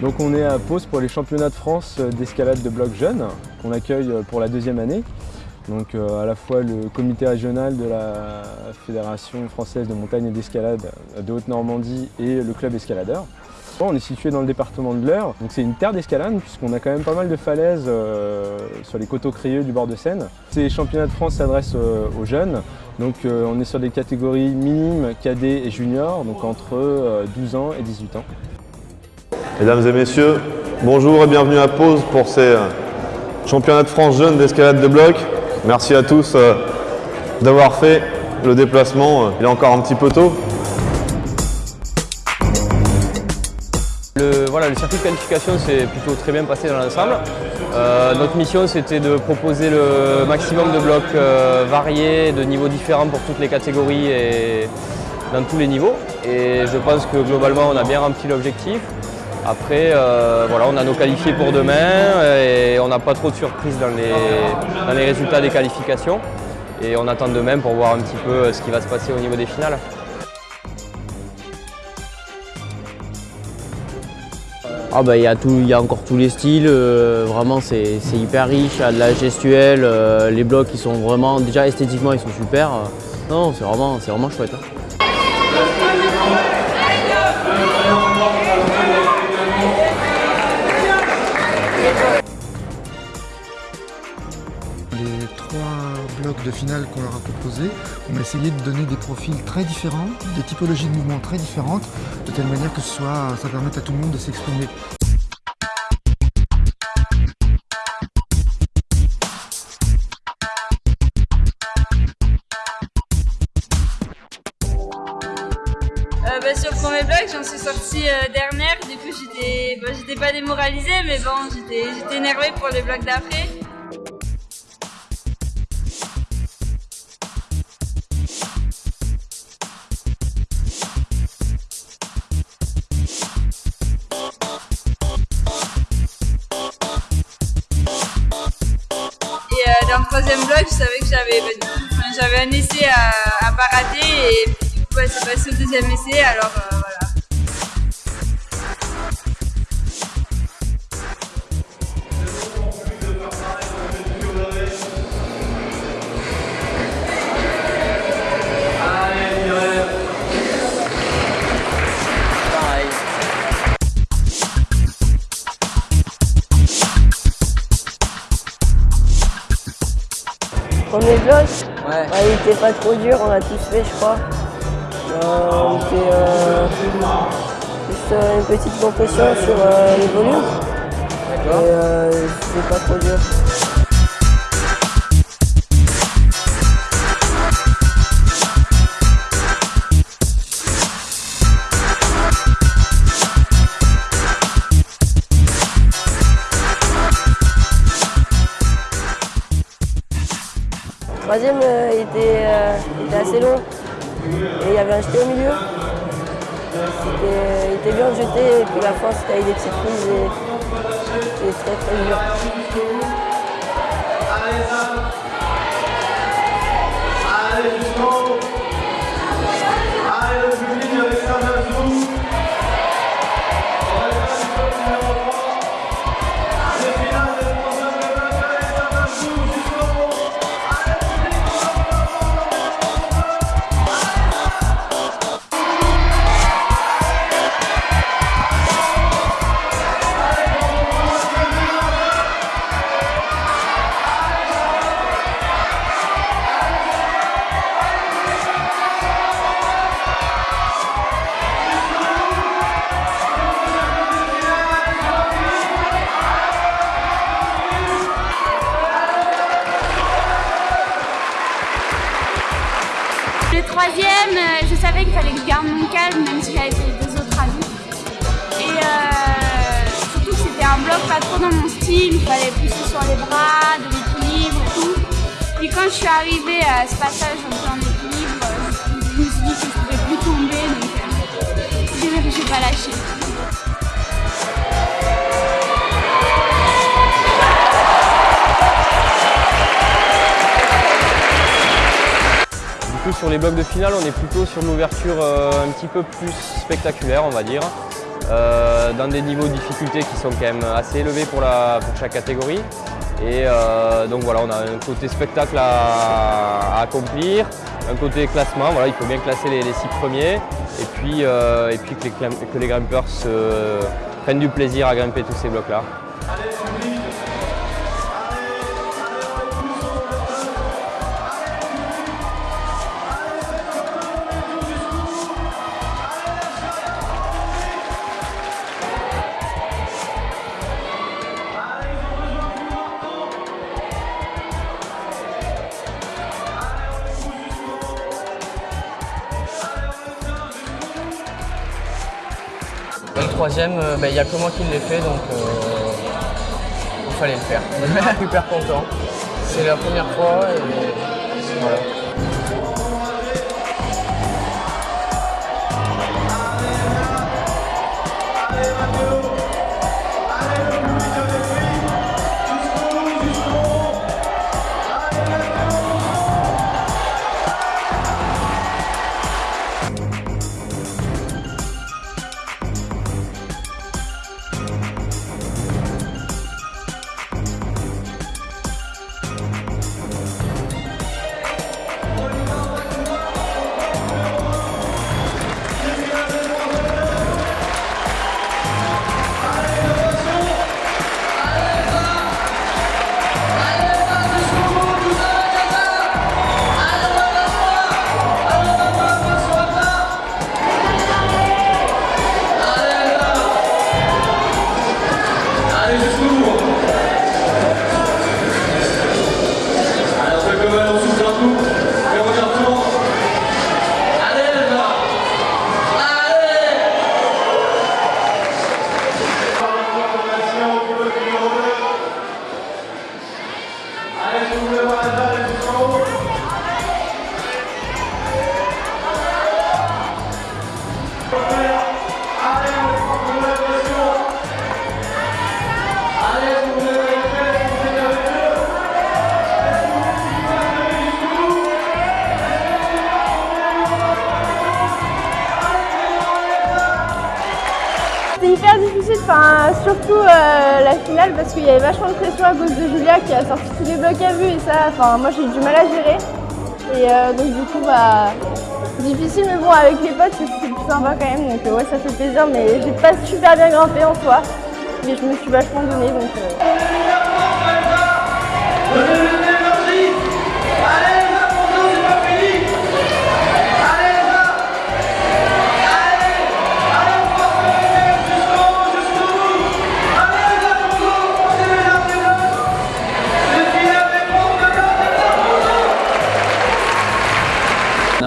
Donc on est à Pause pour les championnats de France d'escalade de bloc jeunes qu'on accueille pour la deuxième année. Donc euh, à la fois le comité régional de la Fédération française de montagne et d'escalade de Haute-Normandie et le club escaladeur. On est situé dans le département de l'Eure, donc c'est une terre d'escalade puisqu'on a quand même pas mal de falaises euh, sur les coteaux crayeux du bord de Seine. Ces championnats de France s'adressent euh, aux jeunes, donc on est sur des catégories minimes, cadets et juniors, donc entre 12 ans et 18 ans. Mesdames et messieurs, bonjour et bienvenue à Pause pour ces championnats de France jeunes d'escalade de bloc. Merci à tous euh, d'avoir fait le déplacement. Il est encore un petit peu tôt. Le, circuit de qualification s'est plutôt très bien passé dans l'ensemble. Euh, notre mission c'était de proposer le maximum de blocs euh, variés, de niveaux différents pour toutes les catégories et dans tous les niveaux. Et je pense que globalement on a bien rempli l'objectif. Après, euh, voilà, on a nos qualifiés pour demain et on n'a pas trop de surprises dans les, résultats des qualifications. Et on attend demain pour voir un petit peu euh, ce qui va se passer au niveau des finales. Ah bah, il y, a encore tous les styles, euh, vraiment c'est hyper riche, il y a de la gestuelle, les blocs ils sont vraiment, déjà esthétiquement ils sont super. non, c'est vraiment, vraiment chouette. Hein. De finale qu'on leur a proposé, on a essayé de donner des profils très différents, des typologies de mouvements très différentes, de telle manière que ce soit, ça permette à tout le monde de s'exprimer. Euh, bah, sur premier bloc, j'en suis sortie euh, dernière, du coup j'étais bah, pas démoralisée, mais bon, j'étais énervée pour les blocs d'après. Troisième bloc, je savais que j'avais bah, un essai à, à pas rater et du coup, c'est passé au deuxième essai. Alors Premier bloc ouais. Il était pas trop dur, on a tous fait je crois. Euh, on fait euh, juste euh, une petite compression sur euh, les volumes. D'accord. Et c'est pas trop dur. Troisième euh, euh, était, assez long et il y avait un jeté au milieu. il était bien jeté et puis la fin c'était avec des petites prises et, très très dur. Savais qu'il fallait que je garde mon calme, même si j'avais fait les deux autres avis. Et euh, surtout que c'était un bloc pas trop dans mon style, il fallait pousser sur les bras, de l'équilibre et tout. Puis quand je suis arrivée à ce passage en équilibre, euh, je me suis dit que je pouvais plus tomber, donc je n'ai pas lâché. Sur les blocs de finale, on est plutôt sur une ouverture euh, un petit peu plus spectaculaire, on va dire. euh, dans des niveaux de difficulté qui sont quand même assez élevés pour, chaque catégorie. Et euh, donc voilà, on a un côté spectacle à, accomplir, un côté classement, voilà, il faut bien classer les, six premiers, et puis, et puis que, les, que les grimpeurs prennent du plaisir à grimper tous ces blocs-là. Troisième, euh, bah, il n'y a que moi qui l'ai fait, donc euh, il fallait le faire. Super content. C'est la première fois et voilà. Surtout euh, la finale parce qu'il y avait vachement de pression à cause de Julia qui a sorti tous les blocs à vue et ça, enfin moi j'ai eu du mal à gérer. Et euh, donc du coup bah difficile mais bon avec les potes c'est plus sympa quand même donc euh, ouais ça fait plaisir mais j'ai pas super bien grimpé en soi mais je me suis vachement donné donc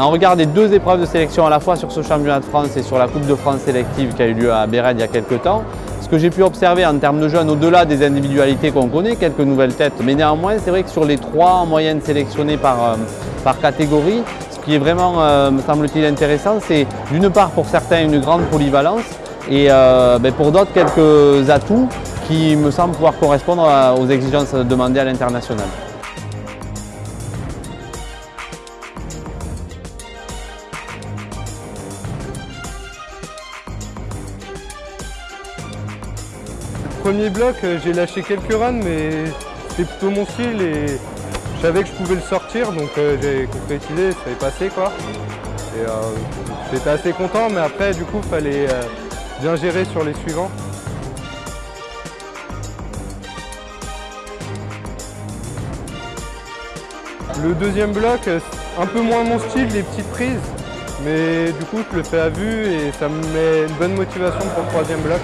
On regarde deux épreuves de sélection à la fois sur ce championnat de France et sur la Coupe de France sélective qui a eu lieu à Béred il y a quelques temps. Ce que j'ai pu observer en termes de jeunes, au-delà des individualités qu'on connaît, quelques nouvelles têtes, mais néanmoins c'est vrai que sur les trois en moyenne sélectionnés par, euh, catégorie, ce qui est vraiment, euh, me semble-t-il, intéressant, c'est d'une part pour certains une grande polyvalence et euh, ben, pour d'autres quelques atouts qui me semblent pouvoir correspondre aux exigences demandées à l'international. Premier bloc, euh, j'ai lâché quelques runs, mais c'était plutôt mon style et je savais que je pouvais le sortir, donc euh, j'ai concrétisé, ça est passé quoi. Et euh, j'étais assez content, mais après du coup, il fallait bien gérer sur les suivants. Le deuxième bloc, un peu moins mon style, les petites prises, mais du coup je le fais à vue et ça me met une bonne motivation pour le troisième bloc.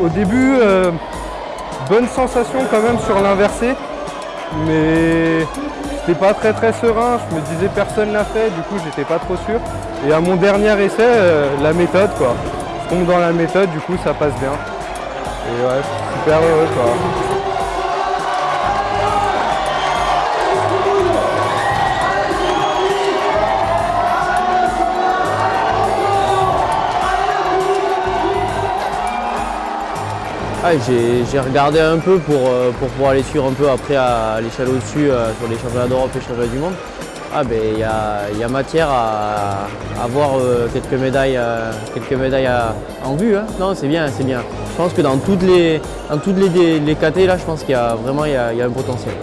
Au début, euh, bonne sensation quand même sur l'inversé, mais c'était pas très très serein. Je me disais personne l'a fait, du coup j'étais pas trop sûr. Et à mon dernier essai, euh, la méthode quoi. Je tombe dans la méthode, du coup ça passe bien. Et ouais, super heureux quoi. J'ai regardé un peu pour, euh, pour pouvoir les suivre un peu après à l'échelle au-dessus euh, sur les championnats d'Europe et les championnats du monde. Ah ben il y a, y a matière à avoir quelques médailles, euh, quelques médailles en vue. hein. Non, c'est bien, c'est bien. Je pense que dans toutes les, dans toutes les, les KT, là, je pense qu'il y a vraiment il y a- y a un potentiel.